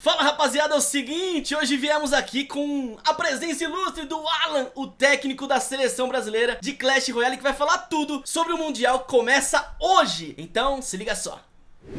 Fala rapaziada, é o seguinte, hoje viemos aqui com a presença ilustre do Alan, o técnico da seleção brasileira de Clash Royale que vai falar tudo sobre o Mundial que começa hoje, então se liga só.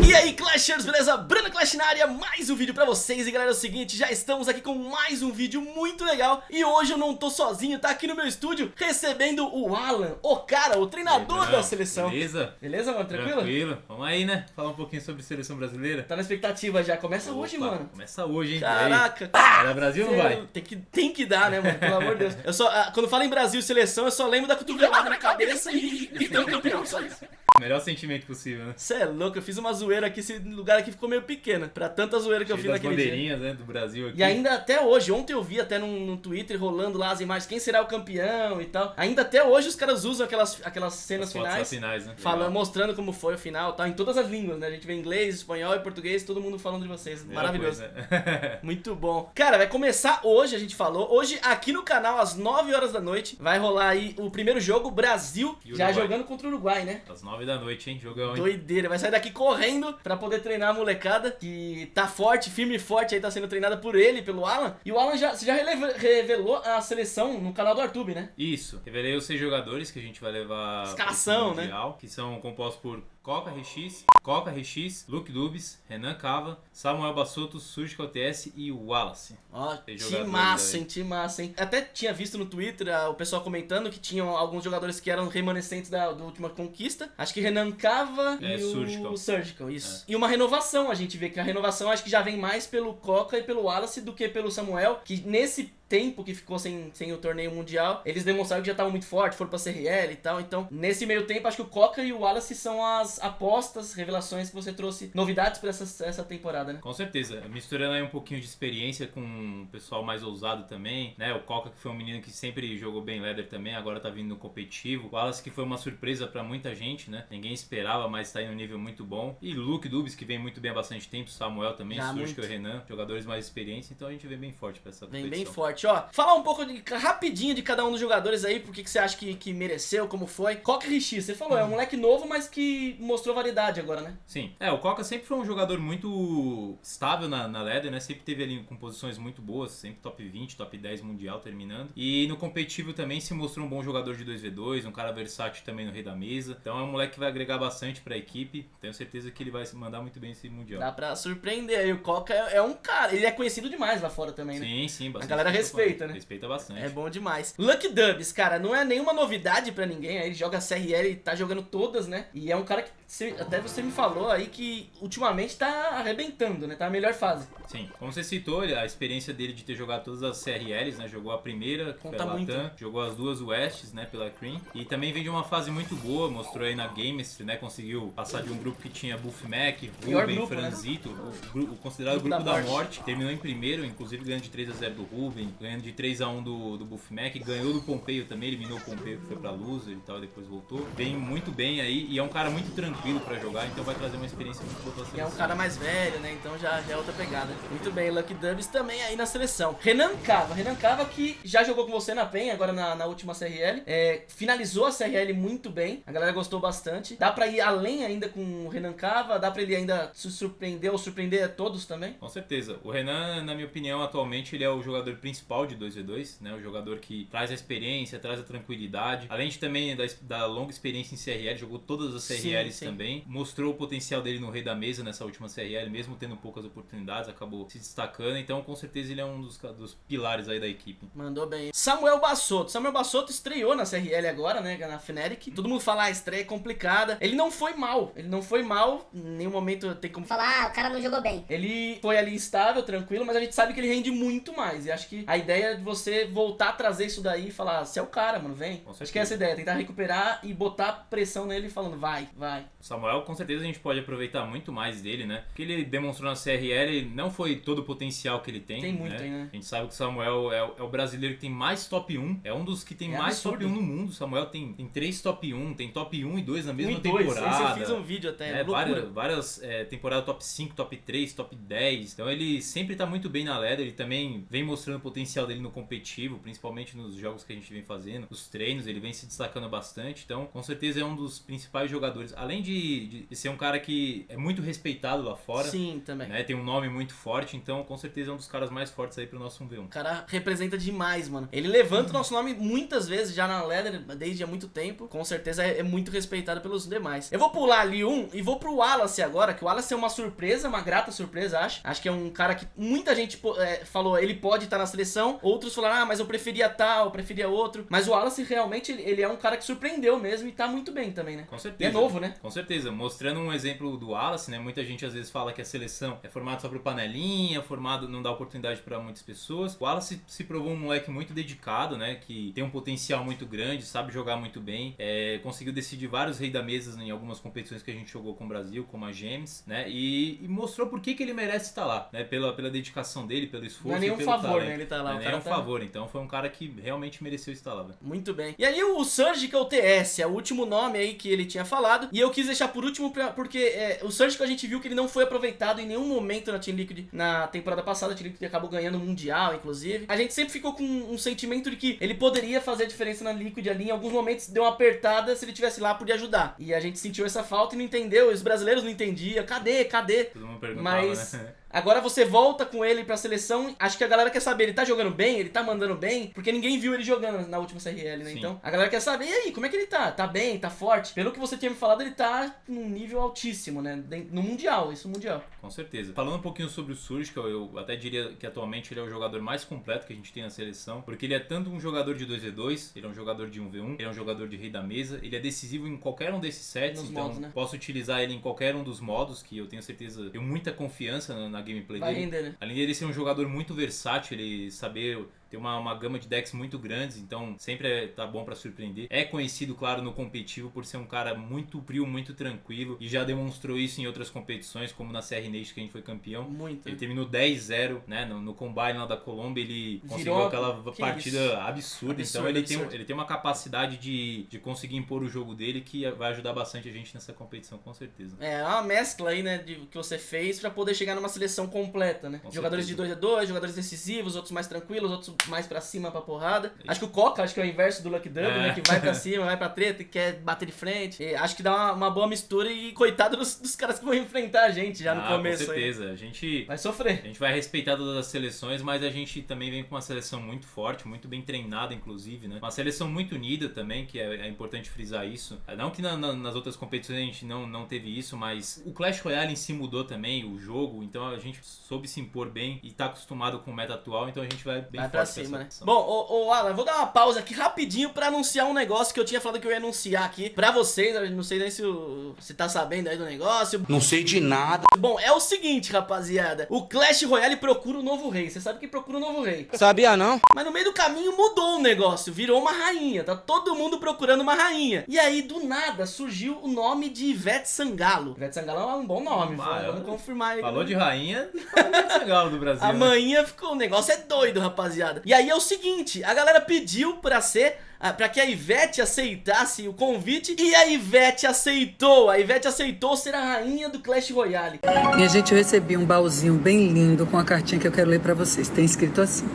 E aí Clashers, beleza? Bruno Clash na área, mais um vídeo pra vocês E galera, é o seguinte, já estamos aqui com mais um vídeo muito legal E hoje eu não tô sozinho, tá aqui no meu estúdio recebendo o Alan, o cara, o treinador da seleção Beleza? Beleza, mano? Tranquilo? Tranquilo. Vamos aí, né? Falar um pouquinho sobre seleção brasileira. Tá na expectativa já, começa Opa, hoje, mano Começa hoje, hein? Caraca? Vai dar Brasil ou não vai? Tem que, tem que dar, né, mano? Pelo amor de Deus. Eu só, ah, quando falo em Brasil seleção, eu só lembro da cotovelada na cabeça e, e ter um campeão, só isso. Melhor sentimento possível, né? Você é louco, eu fiz uma zoeira aqui, esse lugar aqui ficou meio pequeno. Pra tanta zoeira que eu Cheio fiz das naquele dia. bandeirinhas, né? Do Brasil aqui. E ainda até hoje, ontem eu vi até no, Twitter rolando lá as imagens, quem será o campeão e tal. Ainda até hoje os caras usam aquelas, aquelas cenas As finais. finais, né? Falando, Legal. mostrando como foi o final, tal, em todas as línguas, né? A gente vê inglês, espanhol e português, todo mundo falando de vocês. Melhor Maravilhoso. coisa, né? Muito bom. Cara, vai começar hoje, a gente falou. Hoje, aqui no canal, às 9 horas da noite, vai rolar aí o primeiro jogo, Brasil, E já jogando contra o Uruguai, né? Às nove da noite, hein? Jogão, hein? Doideira, vai sair daqui correndo pra poder treinar a molecada que tá forte, firme e forte aí, tá sendo treinada por ele, pelo Alan. E o Alan já, você já revelou a seleção no canal do Artube, né? Isso. Revelei os seis jogadores que a gente vai levar Escalação, Mundial, Que são compostos por Coca RX, Coca RX, Luke Dubs, Renan Cava, Samuel Bassotto, Surge OTS e Wallace. Ó, jogadores massa, hein, massa, hein. Até tinha visto no Twitter ah, o pessoal comentando que tinham alguns jogadores que eram remanescentes da, da última conquista. Acho que Renan Cava É, e o Surgical. Surgical, isso. E uma renovação, a gente vê que a renovação acho que já vem mais pelo Coca e pelo Wallace do que pelo Samuel, que nesse tempo que ficou sem, sem o torneio mundial, eles demonstraram que já estavam muito fortes, foram pra CRL e tal. Então, nesse meio tempo, acho que o Coca e o Wallace são as apostas, revelações que você trouxe, novidades pra essa, essa temporada, né? Com certeza, misturando aí um pouquinho de experiência com um pessoal mais ousado também, né? O Coca, que foi um menino que sempre jogou bem leather também, agora tá vindo no competitivo. O Wallace, que foi uma surpresa pra muita gente, né? Ninguém esperava, mas tá em um nível muito bom. E Luke Dubs, que vem muito bem há bastante tempo, Samuel também, muito. o Renan, jogadores mais experientes, então a gente vem bem forte pra essa Vem bem competição. Forte, ó. Falar um pouco de, rapidinho de cada um dos jogadores aí, por que você acha que, que mereceu, como foi. Coca Richie, você falou, é um moleque novo, mas que mostrou variedade agora, né? Sim. É, o Coca sempre foi um jogador muito estável na, na né? Sempre teve ali com posições muito boas, sempre top 20, top 10 mundial terminando. E no competitivo também se mostrou um bom jogador de 2v2, um cara versátil também no rei da mesa. Então é um moleque que vai agregar bastante pra equipe. Tenho certeza que ele vai se mandar muito bem esse mundial. Dá pra surpreender aí. O Coca é, é um cara, ele é conhecido demais lá fora também, né? Sim, sim, bastante. A galera gente respeita, né? Respeita bastante. É bom demais. Lucky Dubs, cara, não é nenhuma novidade pra ninguém. Ele joga CRL e tá jogando todas, né? E é um cara que você- até você me falou aí que ultimamente tá arrebentando, né? Tá na melhor fase. Sim, como você citou, a experiência dele de ter jogado todas as CRLs, né? Jogou a primeira, que foi Conta a Latam, né? jogou as duas Wests, né? Pela Cream. E também vem de uma fase muito boa, mostrou aí na Gamestry, né? Conseguiu passar de um grupo que tinha Buff Mac, Ruben, grupo, né? Franzito, o, gru- o considerado Grupo grupo, da da, morte. morte. Terminou em primeiro, inclusive ganhando de 3x0 do Ruben, ganhando de 3x1 do, do Buff Mac, ganhou do Pompeio também, eliminou o Pompeio que foi pra loser e tal, e depois voltou. Vem muito bem aí e é um cara muito tranquilo pra jogar, então vai trazer uma experiência muito boa pra E é um seleção. cara mais velho, né? Então já, já é outra pegada. Muito bem, Lucky Dubs também aí na seleção. Renan Cava. Renan Cava que já jogou com você na PEN, agora na, na última CRL. É, finalizou a CRL muito bem. A galera gostou bastante. Dá pra ir além ainda com o Renan Cava? Dá pra ele ainda se surpreender ou surpreender a todos também? Com certeza. O Renan, na minha opinião, atualmente ele é o jogador principal de 2v2, né? O jogador que traz a experiência, traz a tranquilidade. Além de também da, da longa experiência em CRL, jogou todas as Sim, CRLs sim. Também. Mostrou o potencial dele no rei da mesa nessa última CRL, mesmo tendo poucas oportunidades, acabou se destacando. Então, com certeza, ele é um dos, dos pilares aí da equipe. Mandou bem. Samuel Bassotto. Samuel Bassotto estreou na CRL agora, né? Na Fnatic. Todo mundo fala, ah, a estreia é complicada. Ele não foi mal. Ele não foi mal. Em nenhum momento tem como falar, ah, o cara não jogou bem. Ele foi ali estável, tranquilo, mas a gente sabe que ele rende muito mais. E acho que a ideia é de você voltar a trazer isso daí e falar, você é o cara, mano, vem. Acho que é essa ideia, tentar recuperar e botar pressão nele falando, vai, vai. Samuel, com certeza, a gente pode aproveitar muito mais dele, né? O que ele demonstrou na CRL não foi todo o potencial que ele tem. Tem muito né? né? A gente sabe que o Samuel é, o- é o brasileiro que tem mais top 1. É um dos que tem É mais absurdo. top 1 no mundo. O Samuel tem, tem três top 1, tem top 1 e 2 na mesma dois. temporada. Esse eu fiz um vídeo até, É, loucura. várias, várias é, temporadas top 5, top 3, top 10. Então ele sempre tá muito bem na ladder. Ele também vem mostrando o potencial dele no competitivo, principalmente nos jogos que a gente vem fazendo, os treinos. Ele vem se destacando bastante. Então, com certeza é um dos principais jogadores. Além de de, de ser um cara que é muito respeitado lá fora. Sim, também. Né? Tem um nome muito forte, então com certeza é um dos caras mais fortes aí pro nosso 1v1. O cara representa demais, mano. Ele levanta o nosso nome muitas vezes já na Leather, desde há muito tempo. Com certeza é, é muito respeitado pelos demais. Eu vou pular ali um e vou pro Wallace agora, que o Wallace é uma surpresa, uma grata surpresa, acho. Acho que é um cara que muita gente é, falou, ele pode estar tá na seleção. Outros falaram, ah, mas eu preferia tal, eu preferia outro. Mas o Wallace realmente, ele, ele, é um cara que surpreendeu mesmo e tá muito bem também, né? Com certeza. E é novo, né? Com certeza. Mostrando um exemplo do Wallace, né? Muita gente às vezes fala que a seleção é formada só pro panelinha, formado, não dá oportunidade para muitas pessoas. O Wallace se provou um moleque muito dedicado, né? Que tem um potencial muito grande, sabe jogar muito bem. É, conseguiu decidir vários reis da mesa em algumas competições que a gente jogou com o Brasil, como a Gems, né? E, e mostrou por que, que ele merece estar lá, né? Pela, pela dedicação dele, pelo esforço. Não é nenhum favor, talento. né? Ele tá lá. Não é nenhum tá... favor. Então foi um cara que realmente mereceu estar lá. Véio. Muito bem. E aí o Surgical TS, é o último nome aí que ele tinha falado. E eu quis deixar por último pra, porque é, o Surgical a gente viu que ele não foi aproveitado em nenhum momento na Team Liquid na temporada passada. A Team Liquid acabou ganhando o Mundial, inclusive. A gente sempre ficou com um sentimento de que ele poderia fazer a diferença na Liquid ali. Em alguns momentos deu uma apertada, se ele tivesse lá, podia ajudar. E a gente sentiu essa falta e não entendeu. Os brasileiros não entendiam. Cadê? Cadê? Todo mundo perguntava, Mas... né? Agora você volta com ele pra seleção. Acho que a galera quer saber, ele tá jogando bem? Ele tá mandando bem? Porque ninguém viu ele jogando na última CRL, né? Sim. Então, a galera quer saber, e aí, como é que ele tá? Tá bem? Tá forte? Pelo que você tinha me falado, ele tá num nível altíssimo, né? No Mundial, isso no Mundial. Com certeza. Falando um pouquinho sobre o Surgical, eu até diria que atualmente ele é o jogador mais completo que a gente tem na seleção, porque ele é tanto um jogador de 2v2, ele é um jogador de 1v1, ele é um jogador de rei da mesa, ele é decisivo em qualquer um desses sets, Nos então modos, né? posso utilizar ele em qualquer um dos modos, que eu tenho certeza, tenho muita confiança na gameplay Vai dele. Render, né? Além dele ser um jogador muito versátil, ele saber tem uma, uma gama de decks muito grandes, então sempre é, tá bom para surpreender. É conhecido, claro, no competitivo por ser um cara muito frio, muito tranquilo e já demonstrou isso em outras competições, como na CR Nation que a gente foi campeão. Muito. Ele terminou 10-0, né? No, no Combine lá da Colômbia, ele conseguiu aquela partida isso? absurda. Absurdo, então ele. Tem, ele tem uma capacidade de, de conseguir impor o jogo dele que vai ajudar bastante a gente nessa competição, com certeza. É, é uma mescla aí, né, de que você fez para poder chegar numa seleção completa, né? Com jogadores certeza. de 2 a 2 jogadores decisivos, outros mais tranquilos, outros mais pra cima pra porrada. Acho que o Coca, acho que é o inverso do Lucky Dub, é. né? Que vai pra cima, vai pra treta e quer bater de frente. E acho que dá uma, uma, boa mistura e coitado dos, dos, caras que vão enfrentar a gente já no ah, começo. Com certeza. Aí. A gente vai sofrer. A gente vai respeitar todas as seleções, mas a gente também vem com uma seleção muito forte, muito bem treinada, inclusive, né? Uma seleção muito unida também, que é, é importante frisar isso. Não que na, na, nas outras competições a gente não, não teve isso, mas o Clash Royale em si mudou também, o jogo, então a gente soube se impor bem e tá acostumado com o meta atual, então a gente vai bem vai forte cima, né? Bom, ô, ô, Alan, vou dar uma pausa aqui rapidinho pra anunciar um negócio que eu tinha falado que eu ia anunciar aqui pra vocês. Não sei nem se você tá sabendo aí do negócio. Não sei de nada. Bom, é o seguinte, rapaziada. O Clash Royale procura o novo rei. Você sabe que procura o novo rei. Sabia não? Mas no meio do caminho mudou o negócio. Virou uma rainha. Tá todo mundo procurando uma rainha. E aí, do nada, surgiu o nome de Ivete Sangalo. Ivete Sangalo é um bom nome. Ah, vamos confirmar aí. Falou de rainha, Ivete Sangalo do Brasil. A né? ficou... O negócio é doido, rapaziada. E aí é o seguinte. A galera pediu pra ser para que a Ivete aceitasse o convite e a Ivete aceitou. A Ivete aceitou ser a rainha do Clash Royale. Minha gente, eu recebi um baúzinho bem lindo com a cartinha que eu quero ler para vocês. Tem escrito assim: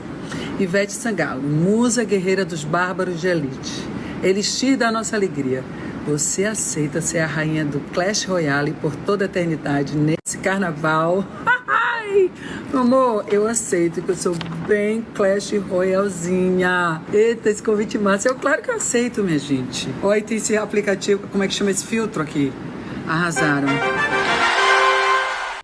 Ivete Sangalo, musa guerreira dos bárbaros de elite, elixir da nossa alegria. Você aceita ser a rainha do Clash Royale por toda a eternidade nesse carnaval? amor, eu aceito que eu sou bem Clash Royalzinha. Eita, esse convite massa. Eu, claro que eu aceito, minha gente. Olha, tem esse aplicativo, como é que chama esse filtro aqui? Arrasaram.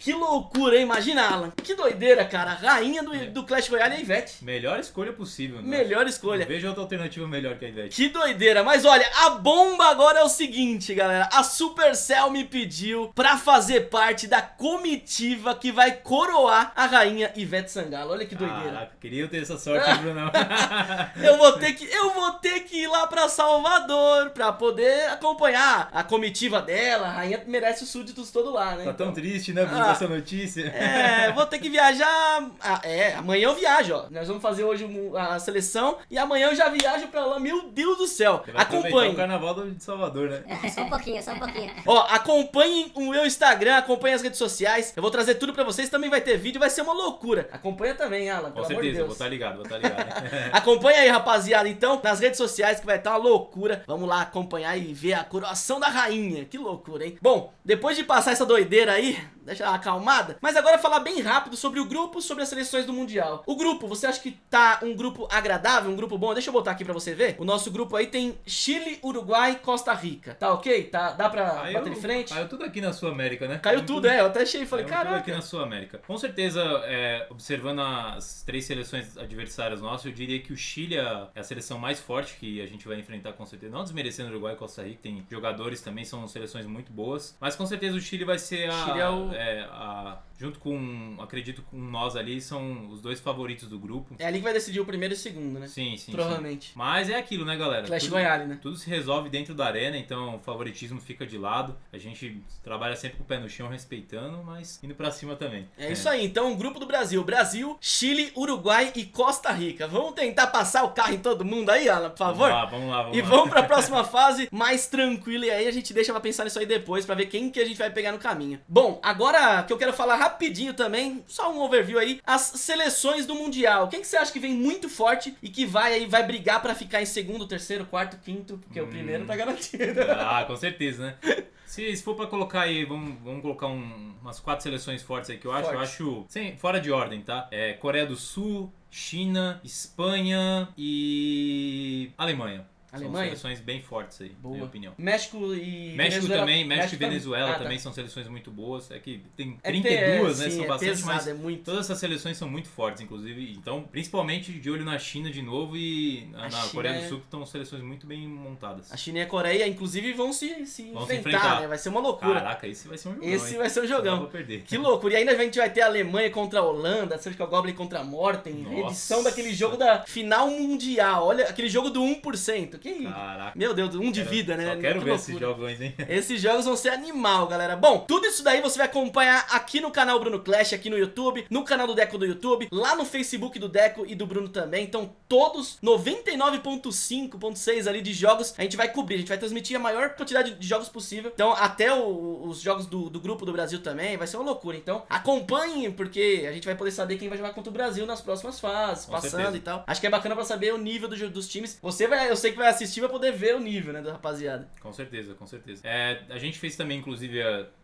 Que loucura, hein? Imagina, Alan. Que doideira, cara. Rainha do, é. do Clash Royale é a Ivete. Melhor escolha possível. Né? Melhor escolha. Veja outra alternativa melhor que a Ivete. Que doideira. Mas olha, a bomba agora é o seguinte, galera. A Supercell me pediu pra fazer parte da comitiva que vai coroar a rainha Ivete Sangalo. Olha que doideira. Caraca, queria ter essa sorte, Bruno. eu vou ter que eu vou ter que ir lá pra Salvador pra poder acompanhar a comitiva dela. A rainha merece os súditos todo lá, né? Tá tão triste, né, Bruno? Ah, essa notícia. É, vou ter que viajar. Ah, é, amanhã eu viajo, ó. Nós vamos fazer hoje a seleção e amanhã eu já viajo pra lá. Meu Deus do céu. Acompanhe. o carnaval do- de Salvador, né? É, só um pouquinho, só um pouquinho. Ó, acompanhem o meu Instagram, acompanhem as redes sociais. Eu vou trazer tudo pra vocês. Também vai ter vídeo, vai ser uma loucura. Acompanha também, Alan, Com pelo amor de certeza, vou estar ligado, vou estar ligado. Acompanha aí, rapaziada, então, nas redes sociais que vai estar uma loucura. Vamos lá acompanhar e ver a coroação da rainha. Que loucura, hein? Bom, depois de passar essa doideira aí, deixa ela acalmada, mas agora falar bem rápido sobre o grupo, sobre as seleções do Mundial. O grupo, você acha que tá um grupo agradável, um grupo bom? Deixa eu botar aqui pra você ver. O nosso grupo aí tem Chile, Uruguai, Costa Rica. Tá ok? Tá, dá pra Caiu- bater de frente? Caiu tudo aqui na Sul América, né? Caiu tudo, é. Eu até achei e falei, Caiu tudo aqui caraca. na Sul América. Com certeza, é, observando as três seleções adversárias nossas, eu diria que o Chile é a seleção mais forte que a gente vai enfrentar com certeza. Não desmerecendo o Uruguai e Costa Rica, tem jogadores também, são seleções muito boas. Mas com certeza o Chile vai ser a. Chile é o- é, a- junto com, acredito, com nós ali, são os dois favoritos do grupo. É ali que vai decidir o primeiro e o segundo, né? Sim, sim. sim. Provavelmente. Mas é aquilo, né, galera? Clash Tudo- Royale, né? tudo se resolve dentro da arena, então o favoritismo fica de lado. A gente trabalha sempre com o pé no chão, respeitando, mas indo pra cima também. É isso aí, então o grupo do Brasil. Brasil, Chile, Uruguai e Costa Rica. Vamos tentar passar o carro em todo mundo aí, Alan, por favor? Vamos lá, vamos lá, vamos E lá. vamos pra próxima fase mais tranquila e aí a gente deixa pra pensar nisso aí depois pra ver quem que a gente vai pegar no caminho. Bom, agora que eu quero falar rapidinho também, só um overview aí, as seleções do Mundial. Quem que você acha que vem muito forte e que vai aí vai brigar pra ficar em segundo, terceiro, quarto, quinto, porque o primeiro tá garantido. Ah, com certeza, né? Se, se for pra colocar aí, vamos, vamos colocar um- umas quatro seleções fortes aí que eu acho. Eu Forte. acho, sem, fora de ordem, tá? É Coreia do Sul, China, Espanha e Alemanha. Alemanha? São seleções bem fortes aí, na minha Boa. opinião. México e México Venezuela- também, México e também. Venezuela Ah, tá. também são seleções muito boas. É que tem É que 32, é, né? sim, são é bastante, pesado, mas é muito. todas essas seleções são muito fortes, inclusive. Então, principalmente de olho na China de novo e na, na Coreia é- do Sul, que estão seleções muito bem montadas. A China e a Coreia, inclusive, vão se, se Vão se enfrentar, enfrentar. né? Vai ser uma loucura. Caraca, esse vai ser um jogão. Esse hein? vai ser um Não jogão. pra perder. Que loucura. E ainda a gente vai ter a Alemanha contra a Holanda, Surgical Goblin contra a Morten, Nossa. edição daquele jogo da final mundial. Olha, aquele jogo do 1%. Que Caraca. Meu Deus, um de Quero- vida, né? Só quero Que ver esses jogões, hein? Esses jogos vão ser animal, galera. Bom, tudo isso daí você vai acompanhar aqui no canal Bruno Clash, aqui no YouTube, no canal do Deco do YouTube, lá no Facebook do Deco e do Bruno também. Então, todos 99.5.6 ali de jogos a gente vai cobrir. A gente vai transmitir a maior quantidade de jogos possível. Então, até o- os jogos do, do grupo do Brasil também, vai ser uma loucura. Então, acompanhem, porque a gente vai poder saber quem vai jogar contra o Brasil nas próximas fases, Com passando certeza. e tal. Acho que é bacana pra saber o nível do, dos times. Você vai, eu sei que vai assistir, vai poder ver o nível, né, da rapaziada. Com certeza, com certeza. É, a gente fez também, inclusive,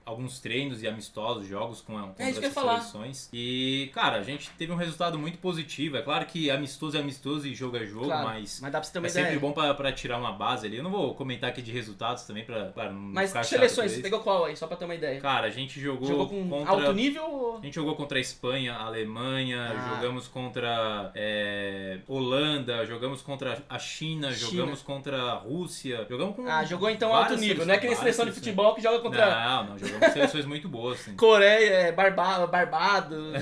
alguns treinos e amistosos, jogos com, com É seleções. E, cara, a gente teve um resultado muito positivo. É claro que amistoso é amistoso e jogo é jogo, Claro, mas. mas dá pra você ter uma é ideia. sempre bom pra, pra tirar uma base ali. Eu não vou comentar aqui de resultados também, pra, claro, não Mas ficar seleções, pra você pegou qual aí, só pra ter uma ideia? Cara, a gente jogou, Jogou com contra... alto nível ou... A gente jogou contra a Espanha, a Alemanha, Ah. jogamos contra é, Holanda, jogamos contra a China, China. jogamos contra a Rússia, jogamos com Ah, jogou então alto nível, não é seleções, seleção de futebol que joga contra Não, não, jogamos com seleções muito boas. Assim. Coreia, é, Barba, Barbados,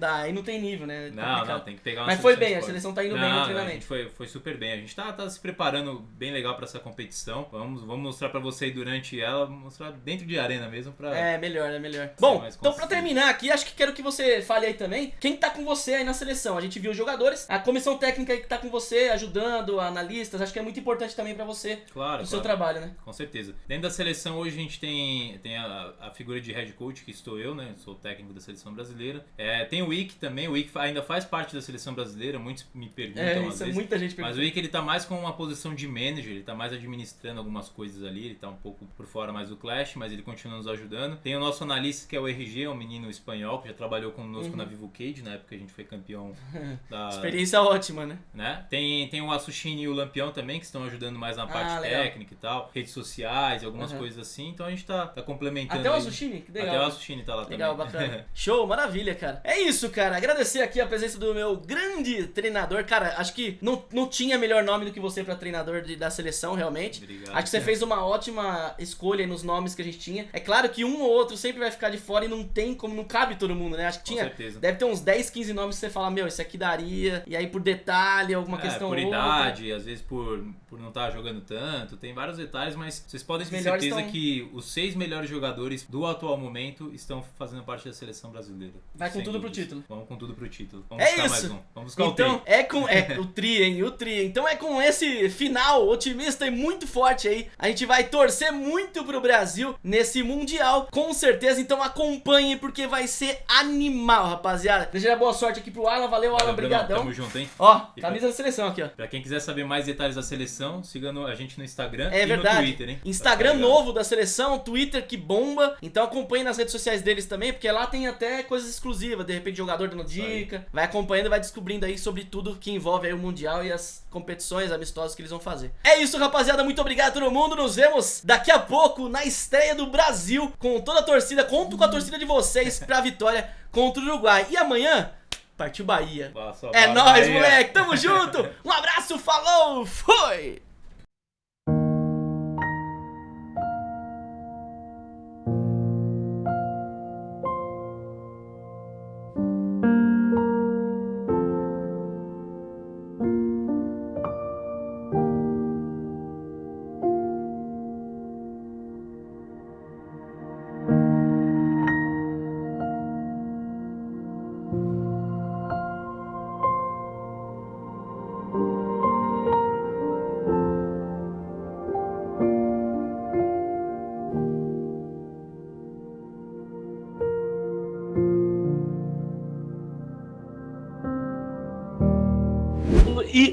tá, aí não tem nível, né? Não, Complicado. não, tem que pegar uma Mas foi bem, a seleção tá indo bem Não, no não, A treinamento. gente foi, foi super bem. A gente tá, tá se preparando bem legal pra essa competição. Vamos, vamos mostrar pra você aí durante ela, mostrar dentro de arena mesmo pra. É, melhor, é melhor. Bom, então pra terminar aqui, acho que quero que você fale aí também quem tá com você aí na seleção. A gente viu os jogadores, a comissão técnica aí que tá com você, ajudando, analistas, acho que é muito importante também pra você, Claro, o seu claro. trabalho, né? Com certeza. Dentro da seleção hoje a gente tem, tem a, a figura de head coach, que estou eu, né? Sou técnico da seleção brasileira. É, tem o Wick também, o Wick ainda faz parte da seleção brasileira, muitos me perguntam É, isso é vezes. muita gente Mas pergunta. o Wick ele tá mais com uma posição de manager, ele tá mais administrando algumas coisas ali, ele tá um pouco por fora mais do Clash, mas ele continua nos ajudando. Tem o nosso analista que é o RG, é um menino espanhol que já trabalhou conosco Uhum. na Vivo Cage, na época que a gente foi campeão da, Experiência ótima, né? né? Tem, tem o Asushini e o Lampião também, que estão ajudando mais na parte Ah, legal. técnica e tal, redes sociais algumas Uhum. coisas assim, então a gente tá, tá complementando. Até o aí. Asushini, que legal. Até o Asushini tá lá Legal, também. bacana. Show, maravilha, cara. É isso, cara. Agradecer aqui a presença do meu grande treinador. Cara, acho que não, não tinha melhor nome do que você pra treinador de- da seleção, realmente. Obrigado. Acho que você fez uma ótima escolha nos nomes que a gente tinha. É claro que um ou outro sempre vai ficar de fora e não tem como, não cabe todo mundo, né? Acho que Com tinha. certeza. Deve ter uns 10, 15 nomes que você fala, meu, esse aqui daria. E aí por detalhe, alguma É, questão por ou outra. idade, às vezes por, por não estar jogando tanto, tem vários detalhes, mas vocês podem ter certeza estão- que os seis melhores jogadores do atual momento estão fazendo parte da seleção brasileira. Vai com tudo pro dúvidas. título. Vamos com tudo pro título. Vamos É buscar mais isso. um. Vamos buscar Então, o tri. é com é, o tri, hein? O tri. Então é com esse final otimista e muito forte aí. A gente vai torcer muito pro Brasil nesse Mundial, com certeza. Então acompanhe, porque vai ser animal, rapaziada. Desejar boa sorte aqui pro Alan. Valeu, Alan. Valeu, Brunão. Obrigadão. Tamo junto, hein? Ó, camisa da seleção aqui, ó. Pra quem quiser saber mais detalhes da seleção, siga no- a gente no Instagram É e verdade. no Twitter, hein? Instagram Tá novo da seleção, Twitter que bomba. Então acompanhe nas redes sociais deles também, porque lá tem até coisas exclusivas. De repente, jogador dando dica. Vai acompanhando e vai descobrindo aí sobre tudo que envolve aí o Mundial e as competições amistosas que eles vão fazer. É isso, rapaziada. Muito obrigado a todo mundo. Nos vemos daqui a pouco na estreia do Brasil com toda a torcida. Conto com a torcida de vocês pra vitória contra o Uruguai. E amanhã, partiu Bahia. Passa a É nóis, moleque. Tamo junto. Um abraço, falou, foi!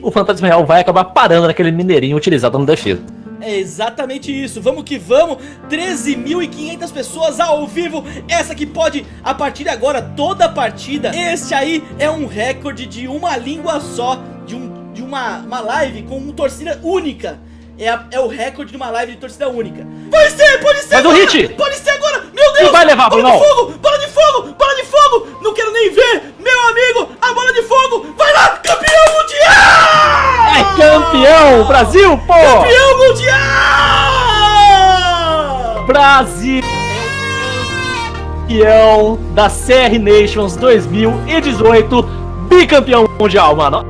O Fantasma Real vai acabar parando naquele mineirinho utilizado no defesa. É exatamente isso, vamos que vamos, 13.500 pessoas ao vivo, essa que pode, a partir de agora, toda partida, este aí é um recorde de uma língua só, de, um, de uma, uma live com uma torcida única, é, a- é o recorde de uma live de torcida única. Vai ser, pode ser Faz um agora, hit! pode ser agora, meu Deus, E vai levar, bola Brunão. de fogo, bola de fogo, bola de fogo, não quero nem ver, meu amigo, a bola de fogo, vai lá, campeão mundial! É campeão! Brasil, pô! Campeão mundial! Brasil! Campeão da CR Nations 2018, bicampeão mundial, mano.